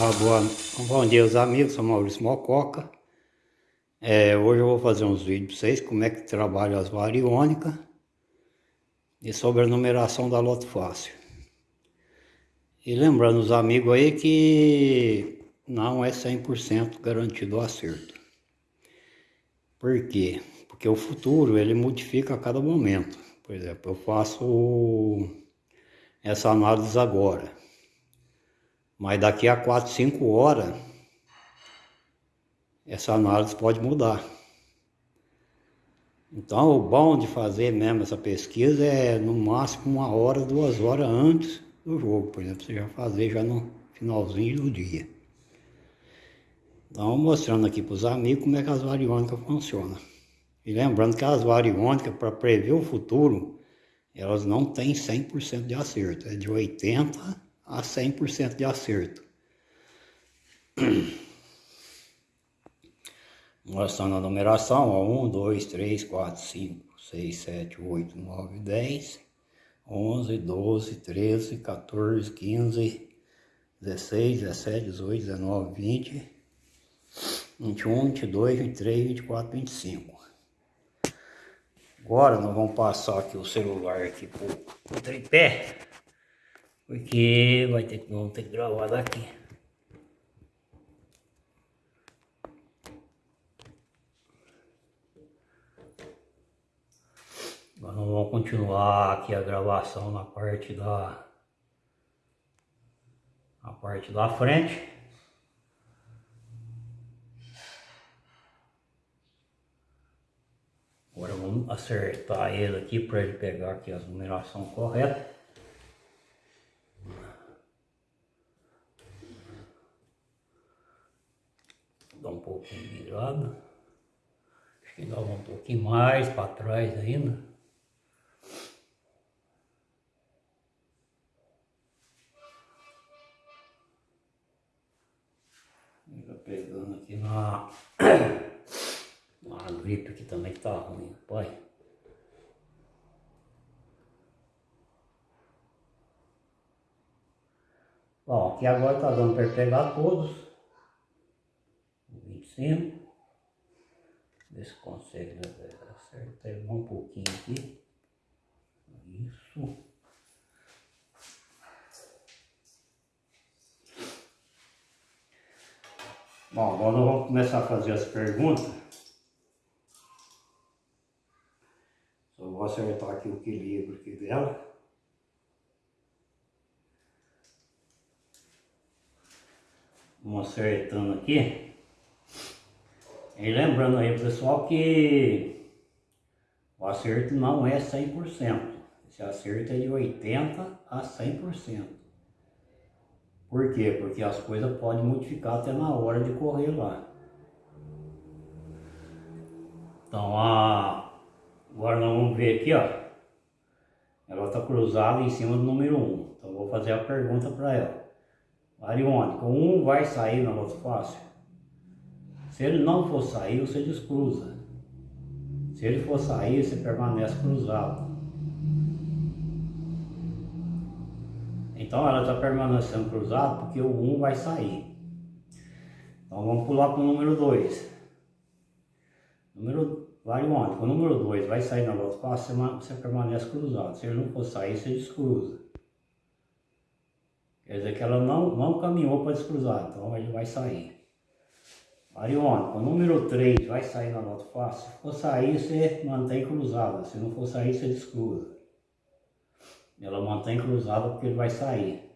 Ah, boa, bom dia, os amigos, sou Maurício Mococa. É, hoje eu vou fazer uns vídeos para vocês, como é que trabalha as variônicas e sobre a numeração da loto fácil. E lembrando os amigos aí que não é 100% garantido o acerto. Por quê? Porque o futuro ele modifica a cada momento. Por exemplo, eu faço essa análise agora. Mas daqui a 4, 5 horas, essa análise pode mudar. Então, o bom de fazer mesmo essa pesquisa é no máximo uma hora, duas horas antes do jogo. Por exemplo, você já fazer já no finalzinho do dia. Então, mostrando aqui para os amigos como é que as variônicas funcionam. E lembrando que as variônicas, para prever o futuro, elas não têm 100% de acerto. É de 80% a 100% de acerto. Mostrando a numeração, ó, 1, 2, 3, 4, 5, 6, 7, 8, 9, 10, 11, 12, 13, 14, 15, 16, 17, 18, 19, 20, 21, 22, 23, 24, 25. Agora nós vamos passar aqui o celular aqui pro, tripé. Porque vai ter, vamos ter que gravar daqui. Nós vamos continuar aqui a gravação na parte da na parte da frente. Agora vamos acertar ele aqui para ele pegar aqui as numerações corretas. Dá um pouquinho virado. Acho que dá um pouquinho mais para trás ainda. Ainda pegando aqui na, na gripe que também tá ruim, pai. Bom, aqui agora tá dando para pegar todos cima. Ver se consegue acertar um pouquinho aqui. Isso. Bom, agora nós vamos começar a fazer as perguntas. Só vou acertar aqui o equilíbrio aqui dela. Vamos acertando aqui. E lembrando aí pessoal que o acerto não é 100%. Esse acerto é de 80% a 100%. Por quê? Porque as coisas podem modificar até na hora de correr lá. Então, a... agora nós vamos ver aqui, ó. Ela está cruzada em cima do número 1. Então, vou fazer a pergunta para ela. Ariônico, 1 vai sair na loto fácil? Se ele não for sair, você descruza. Se ele for sair, você permanece cruzado. Então ela está permanecendo cruzado porque o 1 vai sair. Então vamos pular para o número 2. Número onde? O número 2 vai sair na volta fácil, você permanece cruzado. Se ele não for sair, você descruza. Quer dizer que ela não, não caminhou para descruzar, então ele vai sair. Ariônico, o número 3 vai sair na nota fácil. Se for sair, você mantém cruzada. Se não for sair, você descruza. Ela mantém cruzada porque ele vai sair.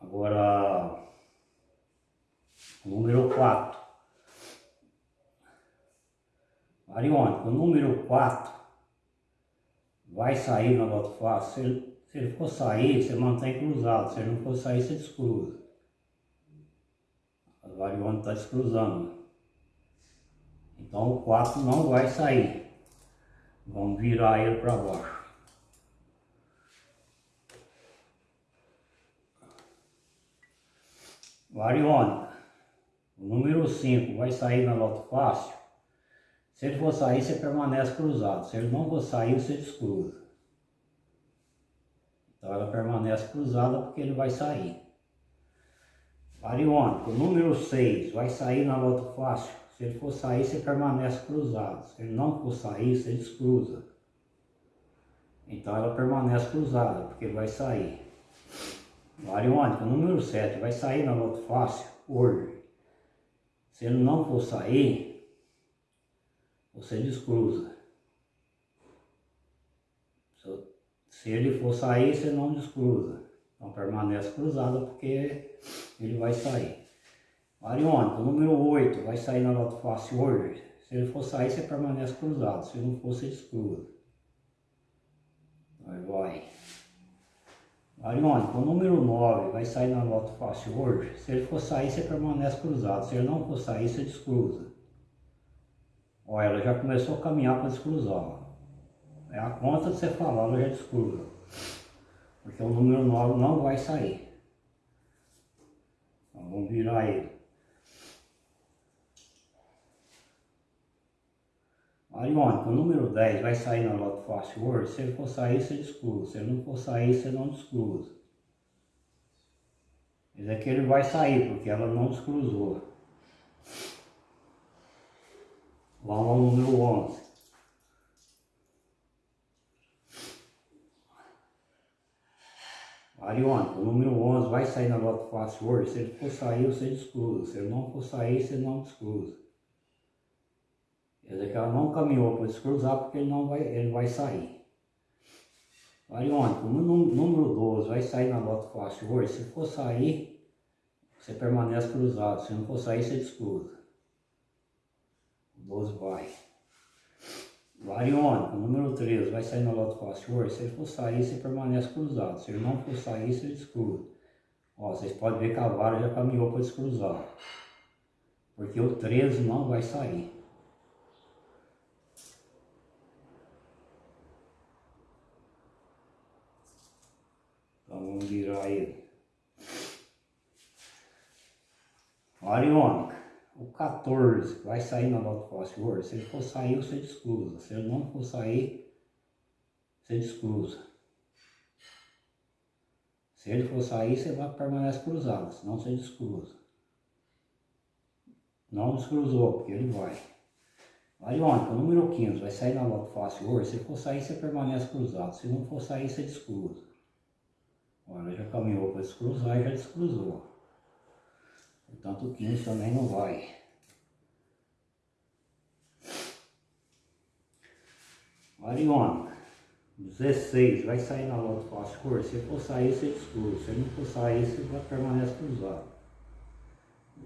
Agora, o número 4. Ariônico, o número 4 vai sair na nota fácil. Se ele, se ele for sair, você mantém cruzado. Se ele não for sair, você descruza. Variônica está descruzando. Então o 4 não vai sair. Vamos virar ele para baixo. Variônica. O número 5 vai sair na loto fácil. Se ele for sair, você permanece cruzado. Se ele não for sair, você descruza. Então ela permanece cruzada porque ele vai sair. Bariônico, o número 6 vai sair na loto fácil. Se ele for sair, você permanece cruzado. Se ele não for sair, você descruza. Então ela permanece cruzada, porque vai sair. Bariônico, o número 7 vai sair na loto fácil hoje. Se ele não for sair, você descruza. Se ele for sair, você não descruza. Então permanece cruzado porque ele vai sair. Bariônico, número 8, vai sair na nota fácil hoje. Se ele for sair, você permanece cruzado. Se não for, você descruza. Aí vai. Bariônico, o número 9 vai sair na nota fácil hoje. Se ele for sair, você permanece cruzado. Se ele não for sair, você descruza. Olha, ela já começou a caminhar para descruzar. É a conta de você falar, ela já descruza. Porque o número 9 não vai sair. Então vamos virar ele. Ariônico, o número 10 vai sair na Loto Fácil Word. Se ele for sair, você descruza. Se ele não for sair, você não descruza. É que ele vai sair, porque ela não descruzou. Vamos ao número 11. Ariônico, o número 11 vai sair na Loto Fácil Word. Se ele for sair, você descruza. Se ele não for sair, você não descruza. Quer dizer que ela não caminhou para descruzar porque ele não vai, ele vai sair. Ariônico, o número 12 vai sair na Loto Fácil Word. Se for sair, você permanece cruzado. Se não for sair, você descruza. O 12 vai. Variônico, número 13, vai sair na Loto hoje. Se ele for sair, você permanece cruzado. Se ele não for sair, você descruza. Ó, vocês podem ver que a vara já caminhou para descruzar. Porque o 13 não vai sair. Então vamos virar ele. Ariônica. O 14 vai sair na nota fácil Word. Se ele for sair, você descruza. Se ele não for sair, você descruza. Se ele for sair, você vai permanecer cruzado, senão você descruza. Não descruzou, porque ele vai. Variônica, o número 15 vai sair na nota fácil Word. Se for sair, você permanece cruzado. Se não for sair, você descruza. Olha, já caminhou para descruzar e já descruzou. Portanto, o 15 também não vai. Ariônica, 16, vai sair na loto fácil cor. Se for sair, você descruza. Se não for sair, você vai permanecer cruzado.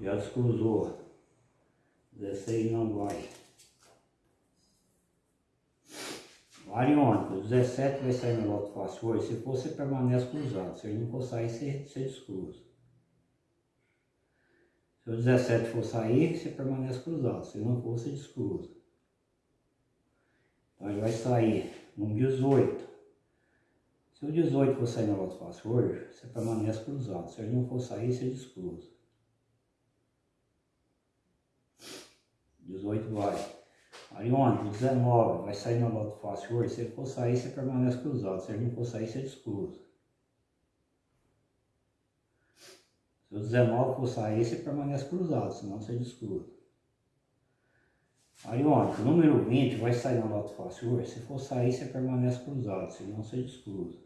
Já descruzou. 16 não vai. Ariônica, 17 vai sair na loto fácil cor. Se for, você permanece cruzado. Se não for sair, você, você descruza. Se o 17 for sair, você permanece cruzado. Se não for, você descruza. Então ele vai sair no 18. Se o 18 for sair na volta fácil hoje, você permanece cruzado. Se ele não for sair, você descruza. 18 vai. Ariônico, 19 vai sair na volta fácil hoje. Se ele for sair, você permanece cruzado. Se ele não for sair, você descruza. Se o 19 for sair, você permanece cruzado, senão você descruza. Ariônico, número 20 vai sair na nota fácil. Se for sair, você permanece cruzado, senão você descruza.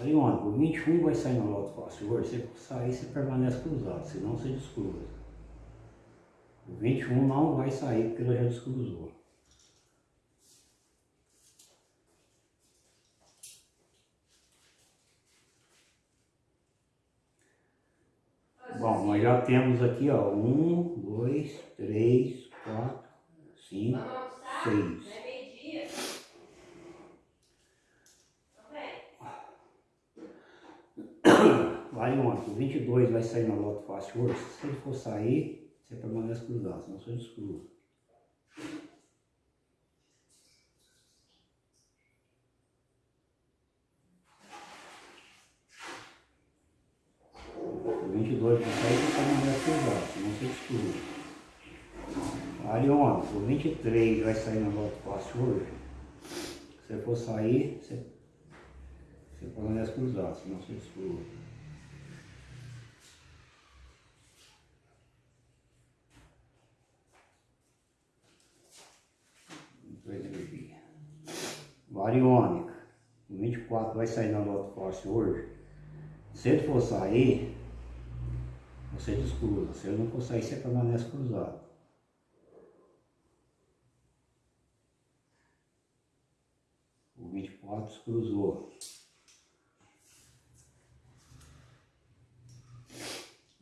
Ariônico, 21 vai sair na nota fácil. Se for sair, você permanece cruzado, senão você descruza. O 21 não vai sair porque ela já descruzou. Bom, nós já temos aqui, ó, um, dois, três, quatro, cinco, seis. Vai ontem, 22 vai sair na loto fácil hoje. Se ele for sair, você permanece cruzado, senão você descruza. O 22 dois para sair, você vai cruzar, senão você exclui. Ariônico, o 23 vai sair na volta fácil hoje. Se você for sair, você, você permanece cruzado, senão você exclui. Variônica, o 24 vai sair na volta fácil hoje. Se ele for sair, você descruza. Se ele não for sair, você permanece cruzado. O 24 cruzou.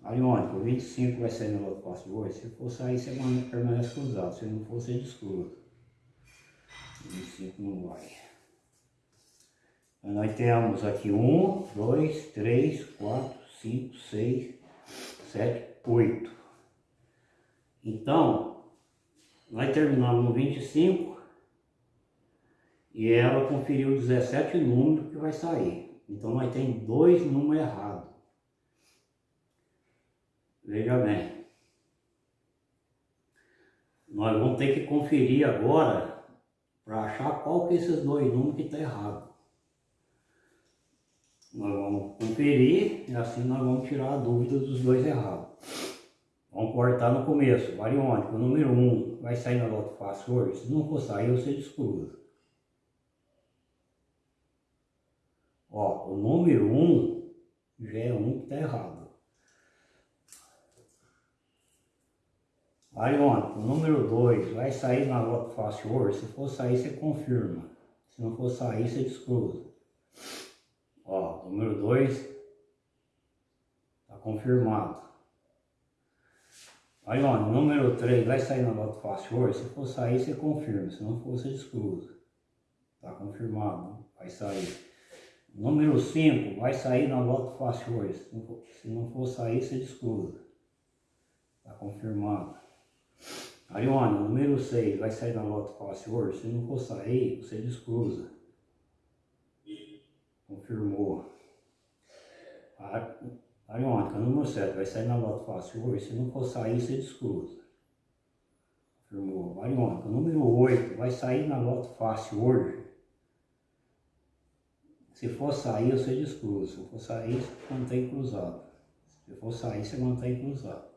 Ariônico, o 25 vai sair no outro passo hoje. Se for sair, você permanece cruzado. Se não for, você descruza. O 25 não vai. Nós temos aqui 1, 2, 3, 4, 5, 6, 7, 8. Então, nós terminamos no 25 e ela conferiu 17 números que vai sair. Então nós temos dois números errados. Veja bem. Nós vamos ter que conferir agora para achar qual que é esses dois números que está errado. Nós vamos conferir e assim nós vamos tirar a dúvida dos dois errados. Vamos cortar no começo, variônico, número 1 um vai sair na loto fácil hoje. Se não for sair, você descruza. Ó, o número 1 um já é um que está errado. Ariônico, o número 2 vai sair na loto fácil hoje. Se for sair, você confirma. Se não for sair, você descruza. Ó, número 2 está confirmado. Aí, ó, número 3 vai sair na nota fácil hoje. Se for sair, você confirma. Se não for, você exclusa. Está confirmado, vai sair. Número 5 vai sair na nota fácil hoje. Se não for, se não for sair, você exclusa. Está confirmado. Ó, número 6 vai sair na nota fácil hoje. Se não for sair, você descruza confirmou. A ariônica número 7 vai sair na nota fácil hoje, se não for sair, você descruza. Confirmou. Ariônica número 8 vai sair na nota fácil hoje. Se for sair, você descruza. Se for sair, você mantém cruzado. Se for sair, você mantém cruzado.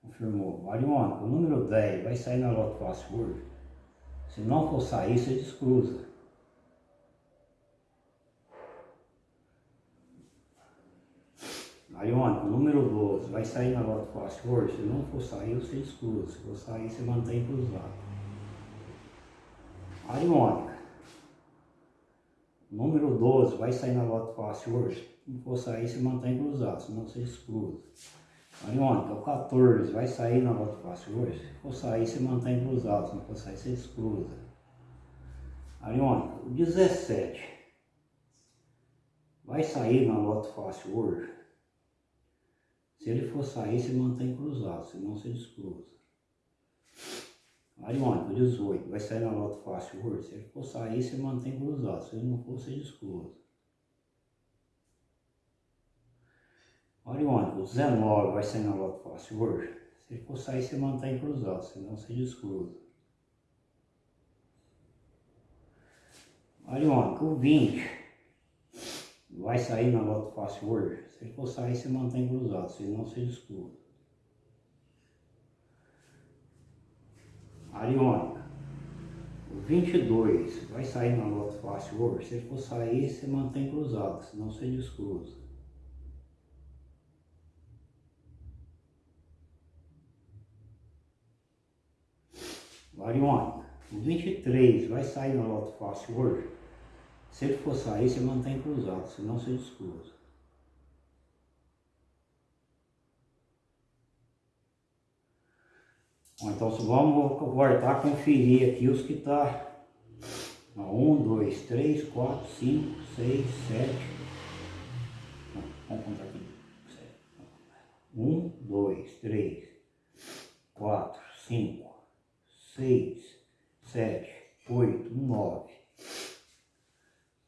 Confirmou. Ariônica número 10 vai sair na nota fácil hoje. Se não for sair, você descruza. Ariônico, número 12, vai sair na loto fácil hoje? Se não for sair, você exclui. Se for sair, você mantém cruzado. Ariônica, número 12, vai sair na loto fácil hoje? Se não for sair, você mantém cruzado, senão você exclui. Ariônica, o 14, vai sair na loto fácil hoje? Se for sair, você mantém cruzado, se não for sair, você exclusa. Ariônica, o 17, vai sair na loto fácil hoje? Se ele for sair, se mantém cruzado, senão se descruza. Ariônico, 18, vai sair na nota fácil hoje. Se ele for sair, se mantém cruzado. Se ele não for, se descruza. Ariônico, 19, vai sair na nota fácil hoje. Se ele for sair, se mantém cruzado, senão se descruza. Ariônico, 20 vai sair na nota fácil hoje. Se for sair, você mantém cruzado, senão você descruza. Ariônica. O 22 vai sair na nota fácil hoje. Se for sair, você mantém cruzado, senão você descruza. Variônica. O 23 vai sair na nota fácil hoje. Se ele for sair, você mantém cruzado, senão você descruza. Bom, então vamos voltar conferir aqui os que tá. 1, 2, 3, 4, 5, 6, 7. Vamos contar aqui. 1, 2, 3, 4, 5, 6, 7, 8, 9.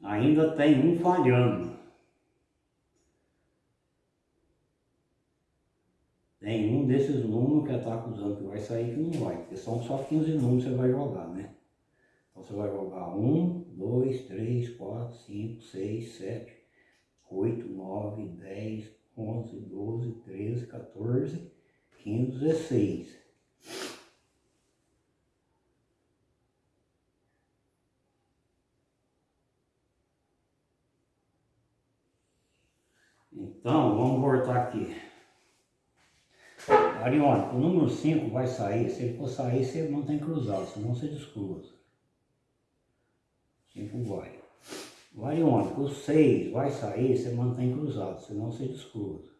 Ainda tem um falhando. tem um desses números que está acusando que vai sair que não vai, porque são só 15 números que você vai jogar, né? Então você vai jogar 1, 2, 3, 4, 5, 6, 7, 8, 9, 10, 11, 12, 13, 14, 15, 16. Então, vamos voltar aqui. Ariônico, o número 5 vai sair, se ele for sair, você mantém cruzado, senão você descruza. 5 vai. O ariônico, o 6 vai sair, você mantém cruzado, senão você descruza.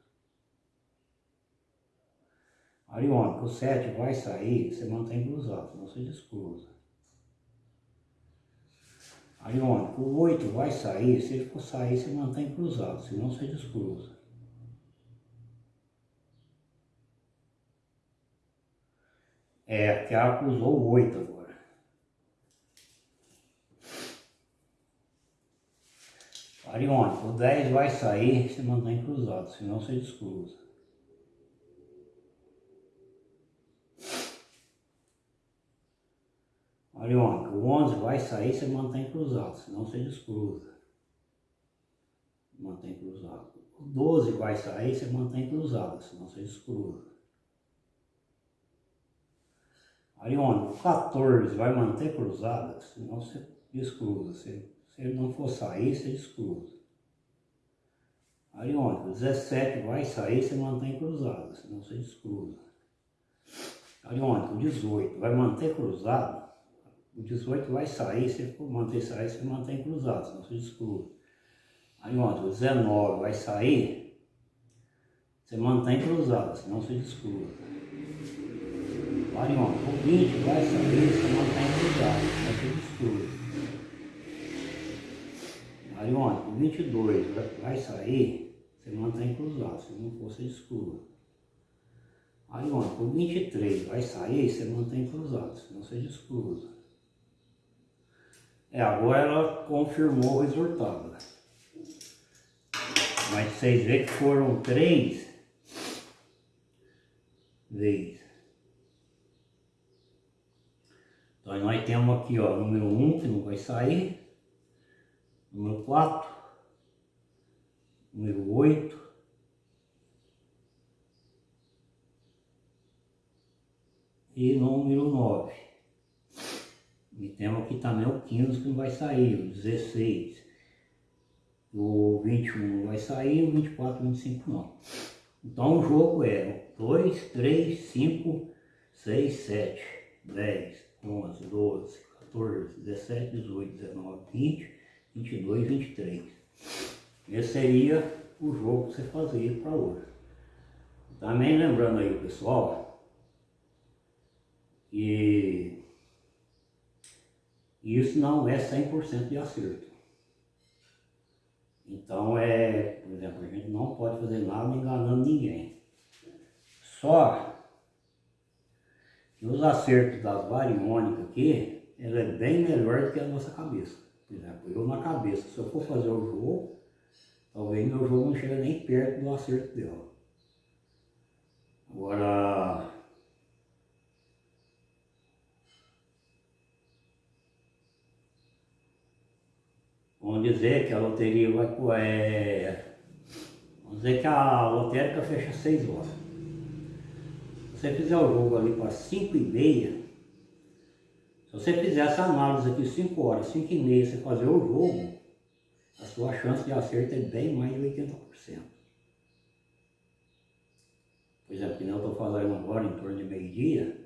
Ariônico, o 7 vai sair, você mantém cruzado, senão você descruza. Ariônico, o 8 vai sair, se ele for sair, você mantém cruzado, senão você descruza. É, que ela acusou o 8 agora. Ariônico, o 10 vai sair, se mantém cruzado, senão você descruza. Ariônico, o 11 vai sair, você mantém cruzado, senão você descruza. Mantém cruzado. O 12 vai sair, você mantém cruzado, senão você descruza. Ariônico, 14 vai manter cruzada, senão você descruza. Se, se ele não for sair, você descruza. Ariônico, 17 vai sair, você mantém cruzada, senão você descruza. Ariônico, 18 vai manter cruzado, o 18 vai sair, se for manter sair, você mantém cruzado, senão você descruza. Ariônico, 19 vai sair, você mantém cruzado, senão você descruza. Ariônico, o 20 vai sair, você mantém cruzado, vai ser escuro. Ariônico, o 22 vai sair, você mantém cruzado, se não for, você escuro. Ariônico, o 23 vai sair, você mantém cruzado, senão você descruza. É, agora ela confirmou o resultado. Mas vocês veem que foram três vezes. Então nós temos aqui, ó, número 1 que não vai sair, número 4, número 8, e número 9. E temos aqui também o 15 que não vai sair, o 16. O 21 não vai sair, o 24 e 25 não. Então o jogo é 2, 3, 5, 6, 7, 10, 11, 12, 14, 17, 18, 19, 20, 22, 23. Esse seria o jogo que você fazia para hoje. Também lembrando aí, pessoal, que isso não é 100% de acerto. Então, é, por exemplo, a gente não pode fazer nada enganando ninguém. Só e os acertos das variônicas aqui, ela é bem melhor do que a nossa cabeça. Por exemplo, eu na cabeça, se eu for fazer o jogo, talvez meu jogo não chegue nem perto do acerto dela. Agora, vamos dizer que a loteria vai, é, vamos dizer que a lotérica fecha 6 horas você fizer o jogo ali para 5 e meia, se você fizer essa análise aqui 5 horas, 5 e meia, você fazer o jogo, a sua chance de acerto é bem mais de 80%. Por exemplo, que eu estou fazendo agora em torno de meio-dia,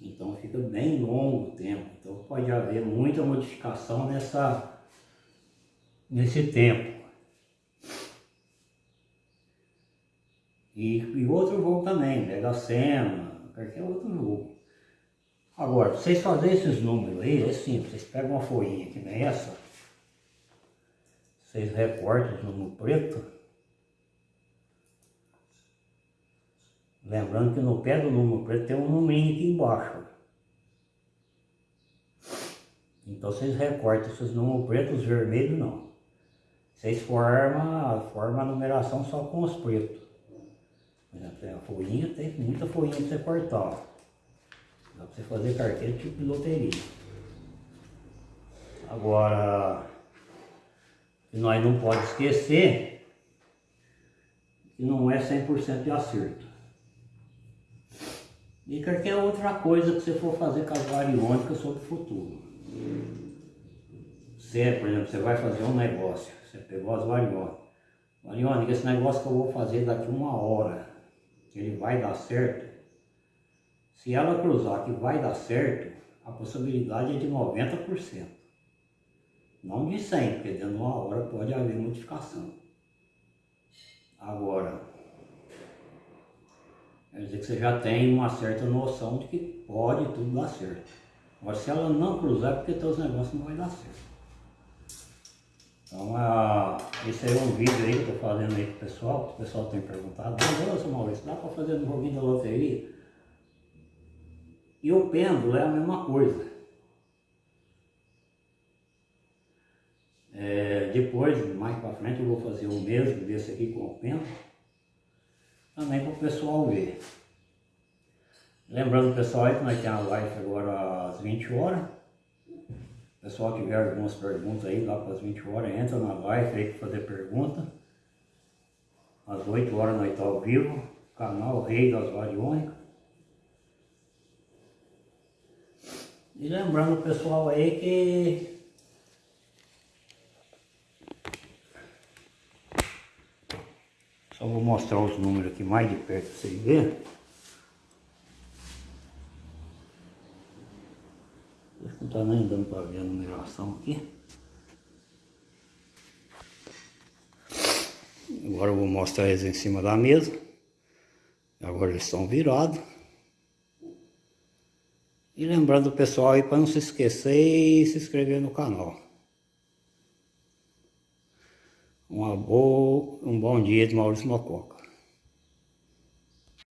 então fica bem longo o tempo. Então pode haver muita modificação nessa, nesse tempo. E, e outro jogo também, Mega Sena, qualquer outro jogo. Agora, vocês fazerem esses números aí, é simples, vocês pegam uma folhinha que nem essa, vocês recortam o número preto, lembrando que no pé do número preto tem um numerinho aqui embaixo. Então vocês recortam esses números pretos, os vermelhos não. Vocês formam, formam a numeração só com os pretos. A folhinha, tem muita folhinha para você cortar. Dá para você fazer carteira tipo de loteria. Agora, nós não pode esquecer que não é 100% de acerto. E qualquer outra coisa que você for fazer com as variônicas sobre o futuro. Você, por exemplo, você vai fazer um negócio, você pegou as variônicas. Variônica, esse negócio que eu vou fazer daqui uma hora, ele vai dar certo. Se ela cruzar que vai dar certo, a possibilidade é de 90%. Não de 100, porque dentro de uma hora pode haver modificação. Agora, quer dizer que você já tem uma certa noção de que pode tudo dar certo. Agora, se ela não cruzar, é porque teus negócios não vai dar certo. Então, a, esse é um vídeo aí que eu estou fazendo aí pro pessoal, o pessoal tem perguntado, nossa Maurício, dá para fazer no joguinho da loteria? E o pêndulo é a mesma coisa. É, depois, mais para frente, eu vou fazer o mesmo desse aqui com o pêndulo, também para o pessoal ver. Lembrando pessoal aí que nós temos a live agora às 20 horas. Pessoal tiver algumas perguntas aí lá para as 20 horas, entra na live aí para fazer pergunta. Às 8 horas nós estamos ao vivo, canal Rei das Variônicas. E lembrando o pessoal aí que Só vou mostrar os números aqui mais de perto para vocês verem. Está nem dando para ver a numeração aqui. Agora eu vou mostrar eles em cima da mesa. Agora eles estão virados. E lembrando o pessoal aí para não se esquecer e se inscrever no canal. Uma boa, um bom dia de Maurício Mococa.